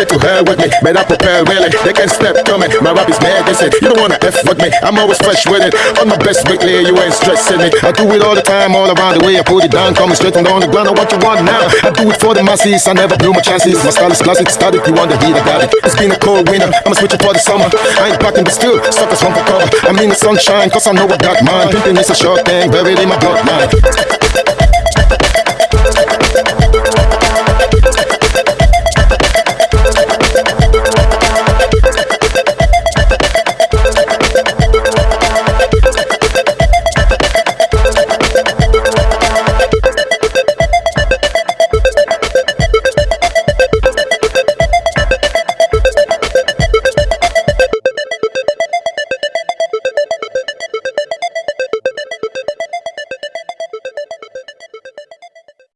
To hell with me, better prepare really. They can step to me, my rap is medicine. You don't wanna F with me, I'm always fresh with it. On my best weekly, you ain't stressing me. I do it all the time, all around the way. I put it down, coming straight and on the ground. I what you want now. I do it for the masses, I never blew my chances. My style is classic, started, you want the heat, I got it. It's been a cold winter, I'ma switch it for the summer. I ain't packing, but still, suckers run for cover. I'm in the sunshine, cause I know I got mine. Thinking is a short thing, buried in my bloodline.